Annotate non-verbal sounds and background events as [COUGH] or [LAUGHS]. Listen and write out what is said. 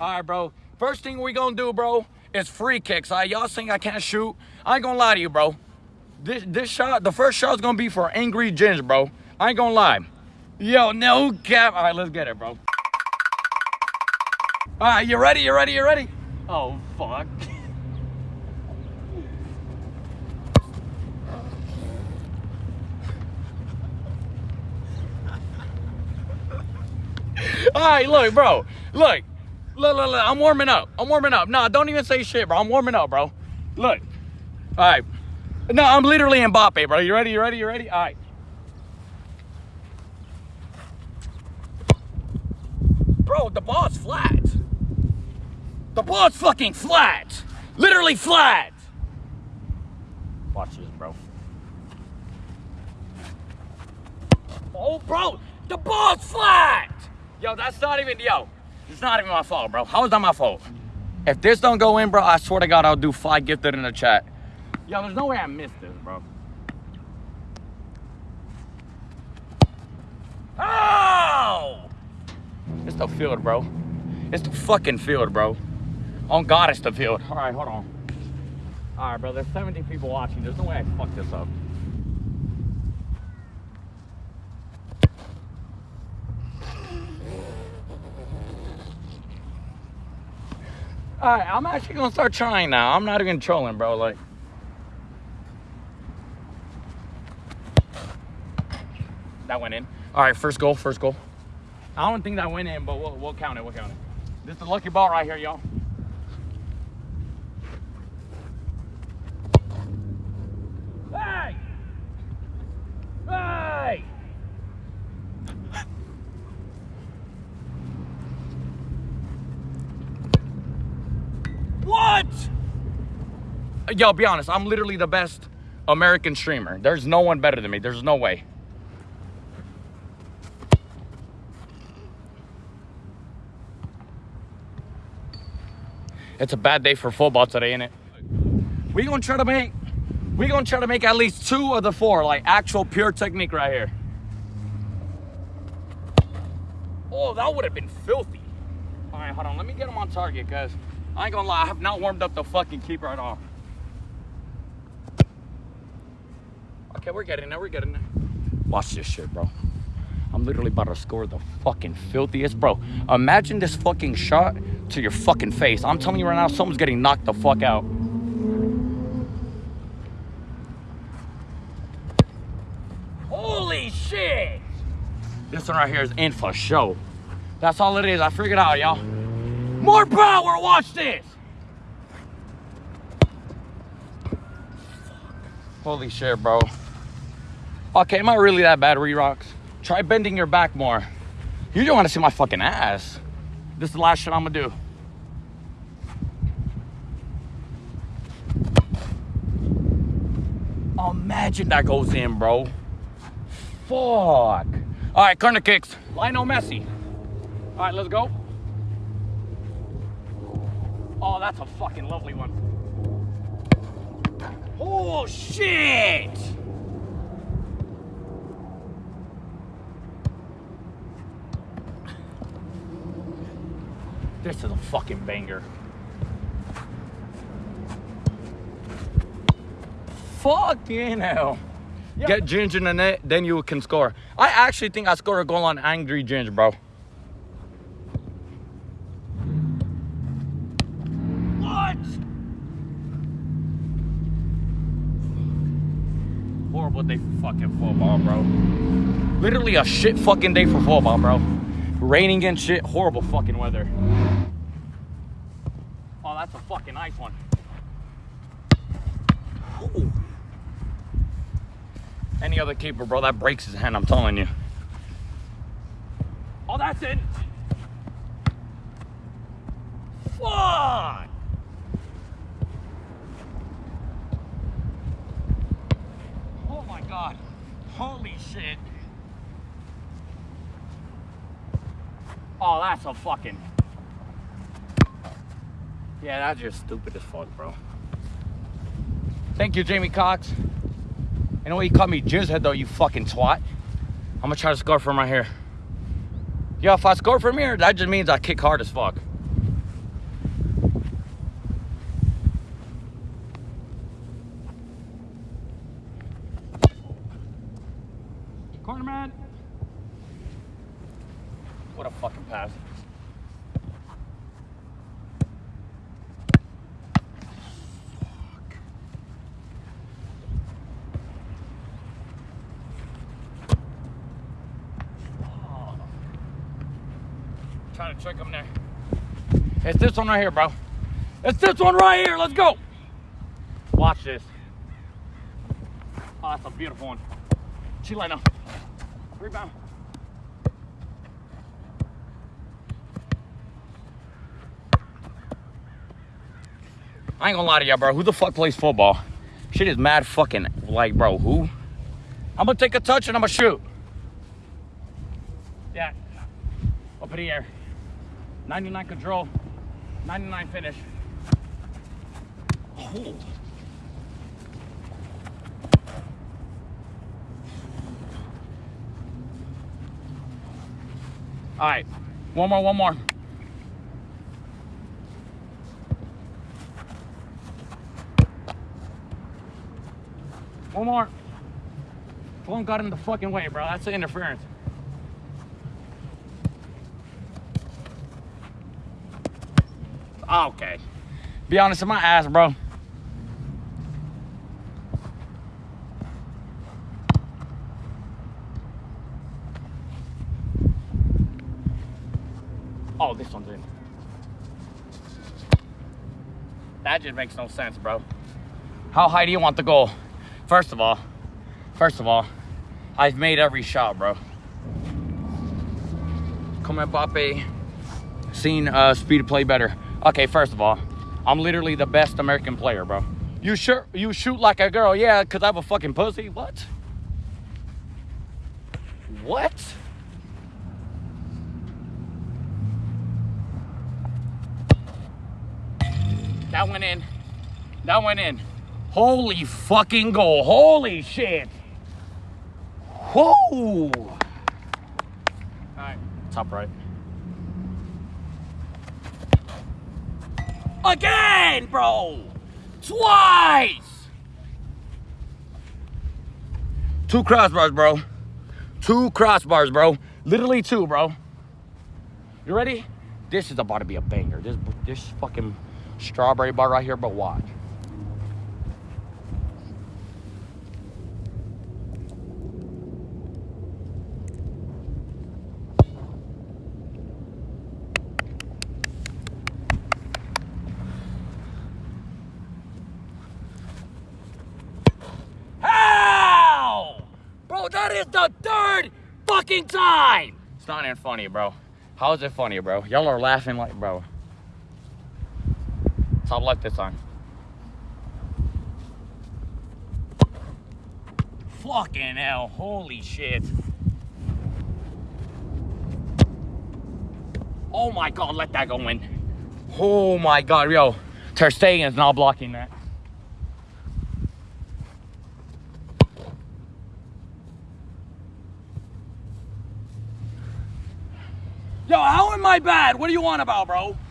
All right, bro. First thing we gonna do, bro, is free kicks. All right, y'all think I can't shoot? I ain't gonna lie to you, bro. This this shot, the first shot's gonna be for Angry Ginger, bro. I ain't gonna lie. Yo, no cap. All right, let's get it, bro. All right, you ready? You ready? You ready? Oh, fuck. [LAUGHS] All right, look, bro. Look. Look, look, look. I'm warming up. I'm warming up. Nah, don't even say shit, bro. I'm warming up, bro. Look. All right. No, I'm literally Mbappe, bro. You ready? You ready? You ready? All right. Bro, the ball's flat. The ball's fucking flat. Literally flat. Watch this, bro. Oh, bro, the ball's flat. Yo, that's not even, yo, it's not even my fault, bro. How is that my fault? If this don't go in, bro, I swear to God, I'll do five gifted in the chat. Yo, there's no way I missed this, bro. Oh! It's the field, bro. It's the fucking field, bro. On God, it's the field. All right, hold on. All right, bro. There's 70 people watching. There's no way I fuck this up. All right, I'm actually gonna start trying now. I'm not even trolling, bro. Like, that went in. All right, first goal, first goal. I don't think that went in, but we'll, we'll count it. We'll count it. This is the lucky ball right here, y'all. Yo, be honest. I'm literally the best American streamer. There's no one better than me. There's no way. It's a bad day for football today, ain't it? We gonna try to make we gonna try to make at least two of the four, like actual pure technique right here. Oh, that would have been filthy. All right, hold on. Let me get him on target, cause I ain't gonna lie, I have not warmed up the fucking keeper at all. Okay, we're getting there. We're getting there. Watch this shit, bro. I'm literally about to score the fucking filthiest, bro. Imagine this fucking shot to your fucking face. I'm telling you right now, someone's getting knocked the fuck out. Holy shit! This one right here is in for show. That's all it is. I figured out, y'all. More power. Watch this. Holy shit, bro. Okay, am I really that bad, Re-Rocks? Try bending your back more. You don't want to see my fucking ass. This is the last shit I'm gonna do. Imagine that goes in, bro. Fuck. All right, corner kicks. Lionel Messi. All right, let's go. Oh, that's a fucking lovely one. Oh, shit! This is a fucking banger. Fucking hell. Get Ginger in the net, then you can score. I actually think I scored a goal on Angry Ginger, bro. What? Horrible day for fucking football, bro. Literally a shit fucking day for football, bro. Raining and shit, horrible fucking weather. That's a fucking nice one. Ooh. Any other keeper, bro, that breaks his hand, I'm telling you. Oh, that's it. Fuck! Oh my god. Holy shit. Oh, that's a fucking. Yeah, that's just stupid as fuck, bro. Thank you, Jamie Cox. You know what? You called me Jizzhead though, you fucking twat. I'm gonna try to score from right here. Yeah, if I score from here, that just means I kick hard as fuck. Corner man. What a fucking pass. Trying to trick him there. It's this one right here, bro. It's this one right here. Let's go. Watch this. Oh, that's a beautiful one. Chileno. Rebound. I ain't gonna lie to y'all, bro. Who the fuck plays football? Shit is mad fucking like, bro. Who? I'm gonna take a touch and I'm gonna shoot. Yeah. Up in the air. 99 control. 99 finish. Oh. All right. One more, one more. One more. Phone got in the fucking way, bro. That's the interference. Okay. Be honest with my ass, bro. Oh, this one's in. That just makes no sense, bro. How high do you want the goal? First of all, first of all, I've made every shot, bro. Come Mbappe, seen uh, speed of play better. Okay, first of all, I'm literally the best American player, bro. You sure you shoot like a girl? Yeah, cause I have a fucking pussy. What? What? That went in. That went in. Holy fucking goal. Holy shit. Whoa. Alright, top right. Again, bro! Twice! Two crossbars, bro. Two crossbars, bro. Literally two, bro. You ready? This is about to be a banger. This this fucking strawberry bar right here, but watch. How? Bro, that is the third fucking time. It's not even funny, bro. How is it funny, bro? Y'all are laughing like, bro. Top left this time. Fucking hell, holy shit. Oh my god, let that go in. Oh my god, yo. Ter Stegen's not blocking that. I bad? What do you want about, bro?